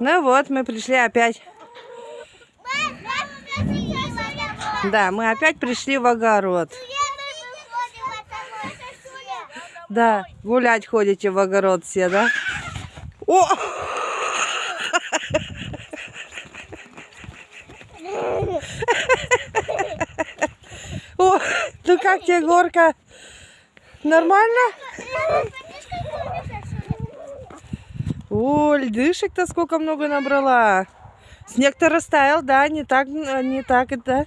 Ну вот, мы пришли опять. Да, мы опять пришли в огород. Да, гулять ходите в огород все, да? О! О, ну как тебе горка? Нормально? О, льдышек-то сколько много набрала. Снег-то растаял, да, не так, не так, да?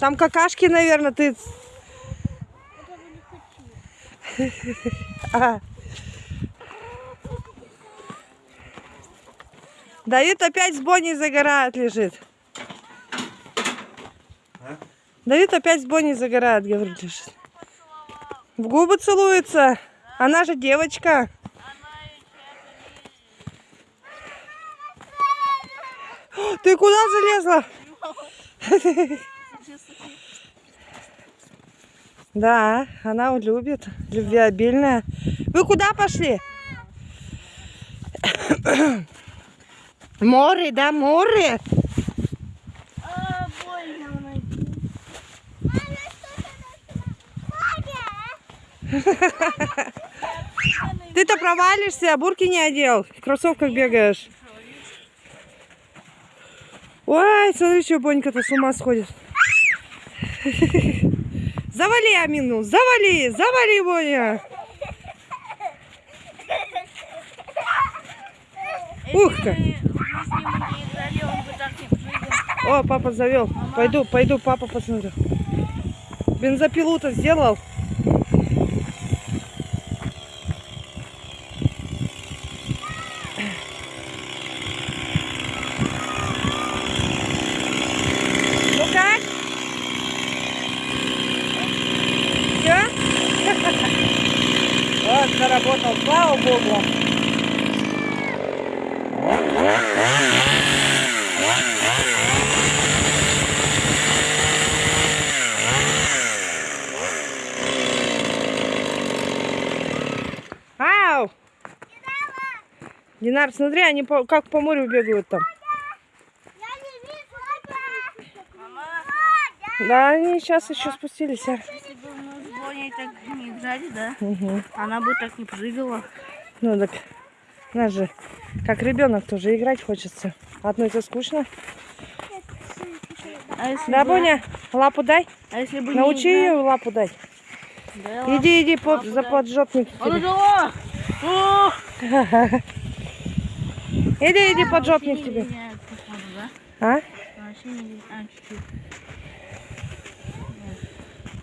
Там какашки, наверное, ты... А. Давид опять с Бонни загорает, лежит. Давид опять с Бонни загорает, говорит, лежит. В губы целуется. Она же девочка. Ты куда залезла? Да, она любит, любвеобильная. Вы куда пошли? Море, да, море. Ты-то провалишься, а бурки не одел. В кроссовках бегаешь. Ой, смотри, что Бонька-то с ума сходит. Завали Амину, завали, завали, Боня. Ух ты. О, папа завел. Пойду, пойду, папа посмотрю. Бензопилу-то сделал. Ну как? Все? Вот, заработал, богу. Ау! Динар, смотри, они по- как по морю бегают там. Да, они сейчас еще спустились. а. Если бы мы с Боней так не играли, да, Мгм. она бы так не прыгала. Ну так, знаешь же, как ребенок тоже играть хочется. Одной-то скучно. А если Да, бы, Боня, лапу дай. а если бы Научи не ее лапу дать. Да, Иди, иди под, лапу за дай. поджопник. А ну дала! О! Иди, иди, Вообще поджопник тебе. А? А.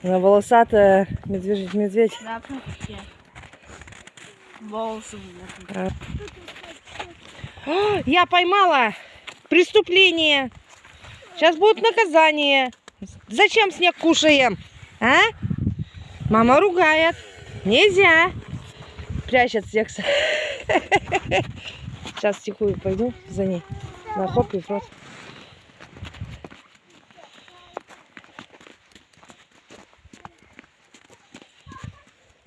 Она волосатая, медведь, медведь. Да. Волосы О, Я поймала преступление. Сейчас будет наказание. Зачем снег кушаем? А? Мама ругает. Нельзя. Прячет снег. Сейчас тихую пойду за ней. На хоп и в рот.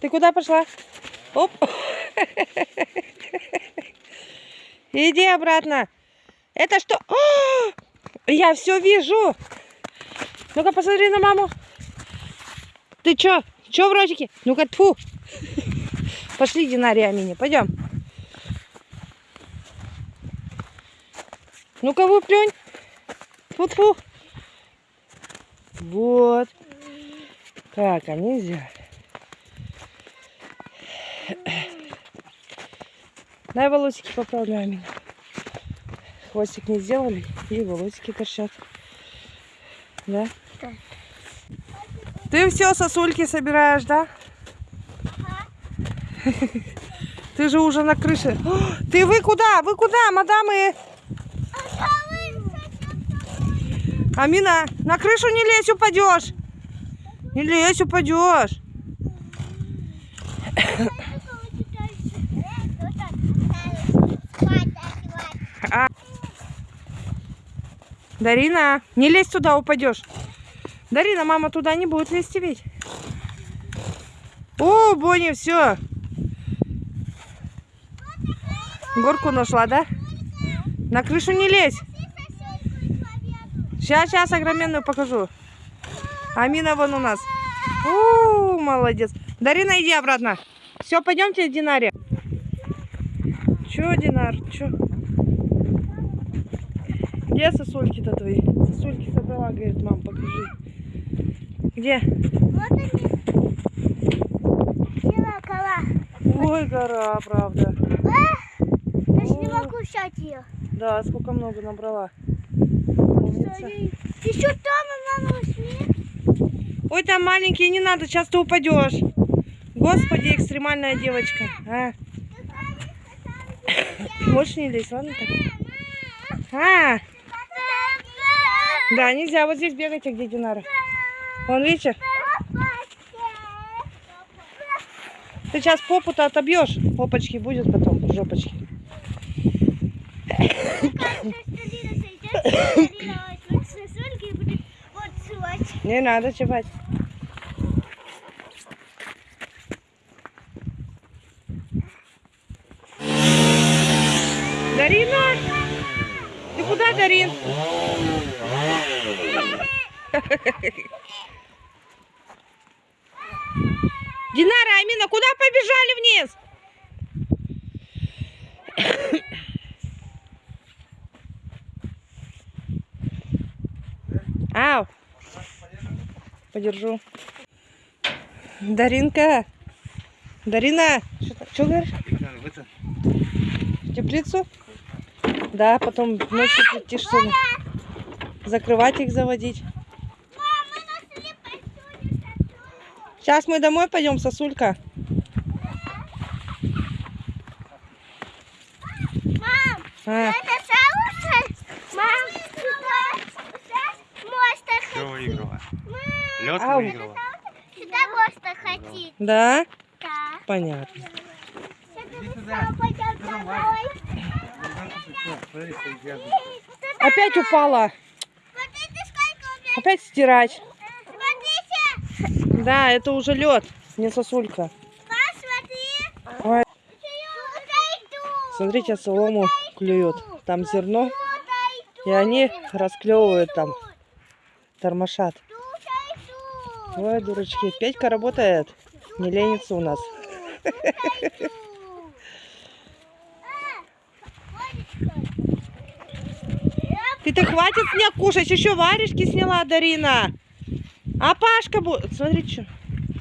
Ты куда пошла? Оп. Иди обратно. Это что? О! Я все вижу. Ну-ка, посмотри на маму. Ты чё? Чё в ротике? Ну-ка, тфу. Пошли, Динария Амини, пойдем. Ну-ка, выплюнь. Тфу-тфу. Вот. Так, а нельзя. Дай волосики поправляю меня. Хвостик не сделали, и волосики торчат. Да? Да. Ты все сосульки собираешь, да? Ты же уже на крыше. О, Ты вы куда? Вы куда, мадамы? Амина, на крышу не лезь, упадешь. Не лезь, упадешь. Дарина, не лезь туда, упадешь. Дарина, мама туда не будет лезть ведь. О, Бонни, все. Горку нашла, да? На крышу не лезь. Сейчас, сейчас огроменную покажу. Амина вон у нас. У, молодец. Дарина, иди обратно. Все, пойдемте, Динаре. Че, Динар, че? Где сосульки-то твои? Сосульки собрала, говорит, мам, покажи. Где? Вот они. Колокола. Ой, гора, правда. Даже не могу взять ее. Да, сколько много набрала. Умница. Еще там, мама, возьми. Ой, там маленький, не надо, сейчас ты упадешь. Господи, экстремальная девочка. А? Можешь не лезть, ладно так? А, да, нельзя, вот здесь бегайте, где Динара. Вон, видите, ты сейчас попу-то отобьешь. Попочки будет потом, жопочки. Не надо чевать. Дарина! Ты куда, Дарин? Динара, Амина, куда побежали вниз? Ау! Подержу. Даринка! Дарина! Что говоришь? В теплицу? Да, потом ночью прийти, что ли? Закрывать их, заводить. Сейчас мы домой пойдем, сосулька. Мам, А, это соусы? Мам, монстр Все выиграла. Лед Ау. выиграла. Сюда монстр хотит. да? Да. Понятно. Опять упала. Опять стирать. Да, это уже лед, не сосулька. Посмотри. Ой, иду. смотрите, солому клюют. Там зерно, и они расклевывают там, тормошат. Ой, дурачки, Петька работает, не ленится у нас. иду. Ты-то хватит снег кушать, еще варежки сняла Дарина. А Пашка будет... Смотри, что.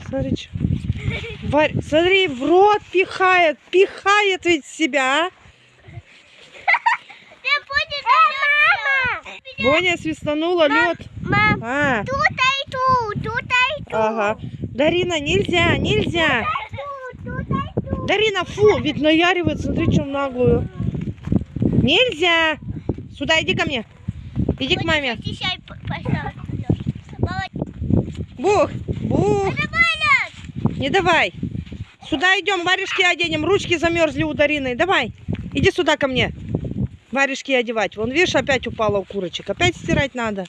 Смотри, что. Варь... Смотри, в рот пихает, пихает ведь себя, а? Ты будешь Мама! Боня свистанула лед. Мам, А, тут иду, тут иду. ага. Дарина, нельзя, нельзя. Тут. Дарина, фу, ведь наяривает, смотри, что в наглую. Нельзя. Сюда, иди ко мне. Иди к маме. Бух, бух. Не давай. Сюда идем, варежки оденем. Ручки замерзли у Дарины. Давай. Иди сюда ко мне. Варежки одевать. Вон, видишь, опять упала у курочек. Опять стирать надо.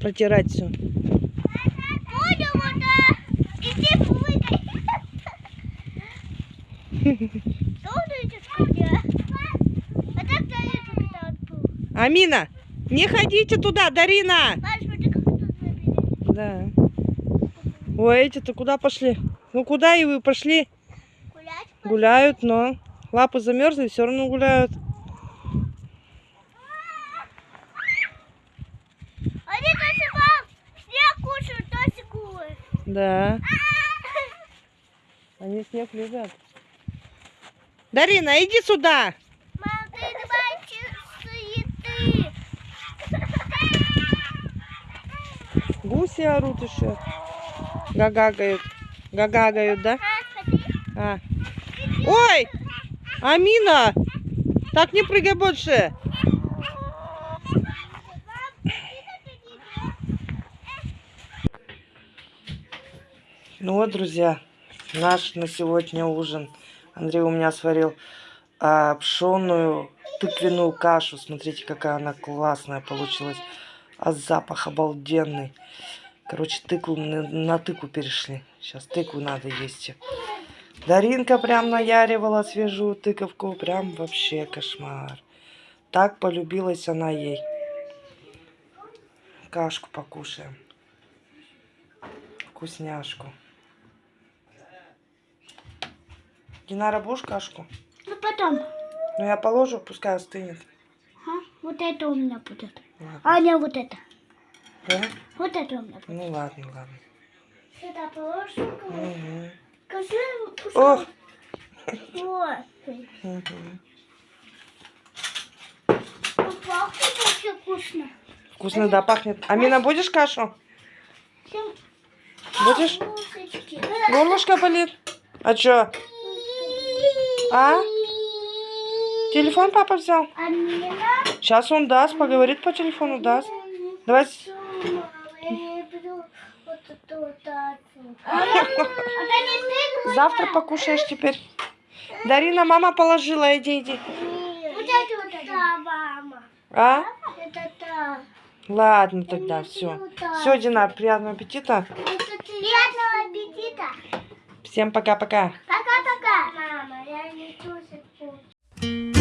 Протирать все. Мне? А. Амина, не ходите туда, Дарина. Да. Ой, эти-то куда пошли? Ну куда и вы пошли? Гулять? Гуляют, но лапы замерзли, все равно гуляют. Они мам, снег кушают, тоже гулы. Да. Они снег лежат. Дарина, иди сюда. Мам, ты давай суеты. Гуси орут еще. Гагагают. Гагагают, да? А. Ой! Амина! Так не прыгай больше. Ну вот, друзья, наш на сегодня ужин. Андрей у меня сварил а, пшеную тыквенную кашу. Смотрите, какая она классная получилась. А запах обалденный. Короче, тыкву, на, тыкву перешли. Сейчас тыкву надо есть. Даринка прям наяривала свежую тыковку. Прям вообще кошмар. Так полюбилась она ей. Кашку покушаем. Вкусняшку. Динара, будешь кашку? Ну потом. Ну, я положу, пускай остынет. Ага, Вот это у меня будет. А не вот это. Да? Вот это у меня. Ну, ладно, ладно. Сюда положу. Мгм. Скажи, Ох. Вот. Мгм. Пахнет вообще вкусно. Вкусно, да, пахнет. Амина, будешь кашу? Всем Будешь? булочки. Горлышко болит? А чё? А? Телефон папа взял? Амина. Сейчас он даст, поговорит по телефону, даст. Давай. Завтра покушаешь теперь. Дарина, мама положила, иди, иди. Вот это вот это. мама. А? Это та. Ладно тогда, все. Все, Динар, приятного аппетита. Приятного аппетита. Всем пока-пока. Пока-пока. Мама, я не тоже